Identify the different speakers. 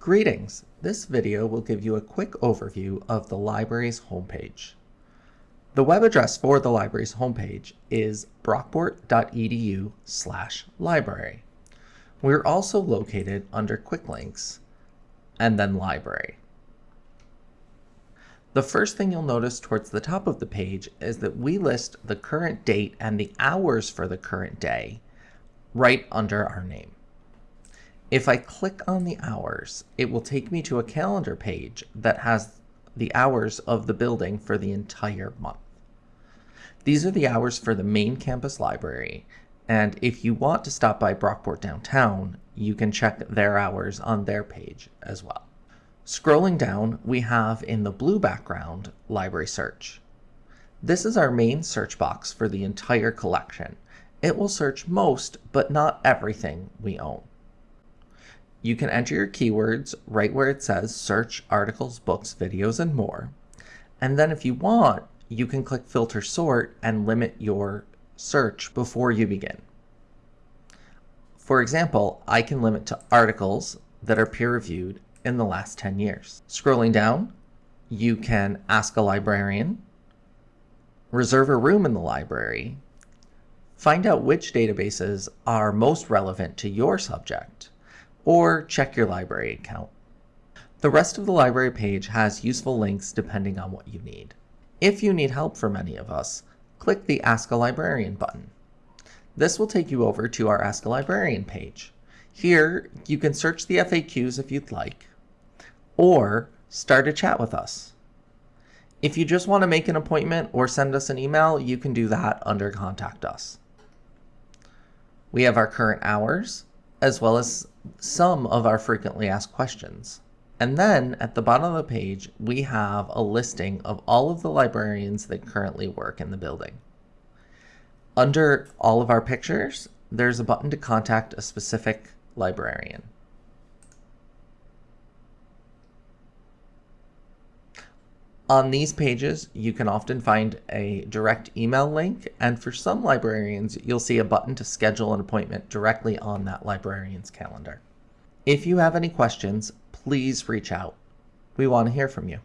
Speaker 1: Greetings! This video will give you a quick overview of the library's homepage. The web address for the library's homepage is brockport.edu slash library. We're also located under Quick Links and then Library. The first thing you'll notice towards the top of the page is that we list the current date and the hours for the current day right under our name. If I click on the hours, it will take me to a calendar page that has the hours of the building for the entire month. These are the hours for the main campus library, and if you want to stop by Brockport downtown, you can check their hours on their page as well. Scrolling down, we have in the blue background, Library Search. This is our main search box for the entire collection. It will search most, but not everything we own. You can enter your keywords right where it says search articles, books, videos, and more. And then if you want, you can click filter sort and limit your search before you begin. For example, I can limit to articles that are peer reviewed in the last 10 years. Scrolling down, you can ask a librarian, reserve a room in the library, find out which databases are most relevant to your subject, or check your library account. The rest of the library page has useful links depending on what you need. If you need help from any of us, click the Ask a Librarian button. This will take you over to our Ask a Librarian page. Here, you can search the FAQs if you'd like, or start a chat with us. If you just want to make an appointment or send us an email, you can do that under Contact Us. We have our current hours, as well as some of our frequently asked questions. And then at the bottom of the page, we have a listing of all of the librarians that currently work in the building. Under all of our pictures, there's a button to contact a specific librarian. On these pages, you can often find a direct email link, and for some librarians, you'll see a button to schedule an appointment directly on that librarian's calendar. If you have any questions, please reach out. We want to hear from you.